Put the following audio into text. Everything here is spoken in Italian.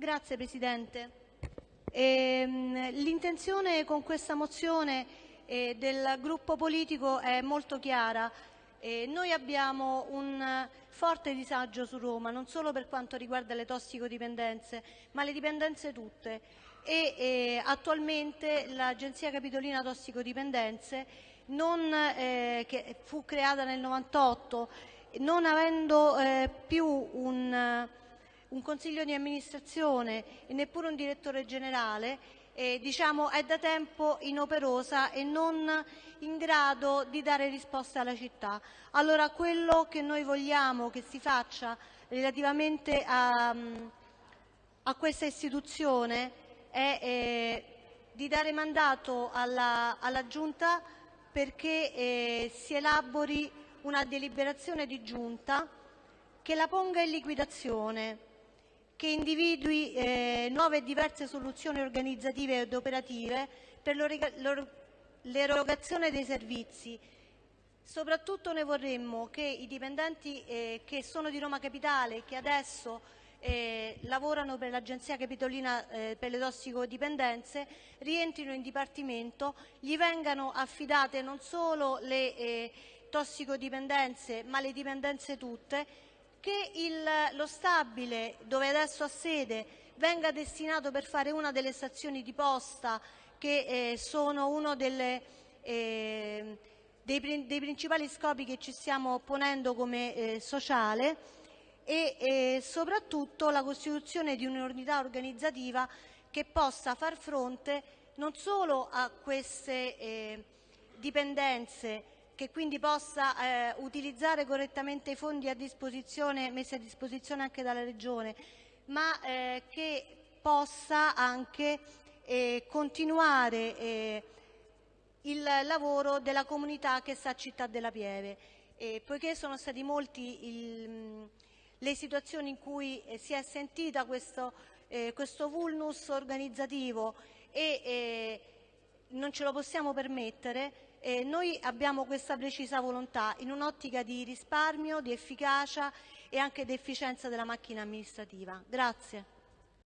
Grazie Presidente. Ehm, l'intenzione con questa mozione eh, del gruppo politico è molto chiara. Eh, noi abbiamo un forte disagio su Roma, non solo per quanto riguarda le tossicodipendenze, ma le dipendenze tutte. E eh, attualmente l'Agenzia Capitolina Tossicodipendenze, non, che fu creata nel 98, non avendo più un un consiglio di amministrazione e neppure un direttore generale eh, diciamo, è da tempo inoperosa e non in grado di dare risposte alla città. Allora quello che noi vogliamo che si faccia relativamente a, a questa istituzione è eh, di dare mandato alla, alla Giunta perché eh, si elabori una deliberazione di Giunta che la ponga in liquidazione che individui eh, nuove e diverse soluzioni organizzative ed operative per l'erogazione dei servizi. Soprattutto noi vorremmo che i dipendenti eh, che sono di Roma Capitale e che adesso eh, lavorano per l'Agenzia Capitolina per le tossicodipendenze rientrino in dipartimento, gli vengano affidate non solo le tossicodipendenze ma le dipendenze tutte che il, lo stabile dove adesso ha sede venga destinato per fare una delle stazioni di posta che eh, sono uno delle, eh, dei, dei, principali scopi che ci stiamo ponendo come eh, sociale e eh, soprattutto la costituzione di un'unità organizzativa che possa far fronte non solo a queste eh, dipendenze che quindi possa eh, utilizzare correttamente i fondi a disposizione, messi a disposizione anche dalla Regione, ma eh, che possa anche eh, continuare eh, il lavoro della comunità che sta a Città della Pieve. poiché sono stati molti il, le situazioni in cui eh, si è sentita questo, eh, questo vulnus organizzativo e non ce lo possiamo permettere, eh, noi abbiamo questa precisa volontà in un'ottica di risparmio, di efficacia e anche di efficienza della macchina amministrativa. Grazie.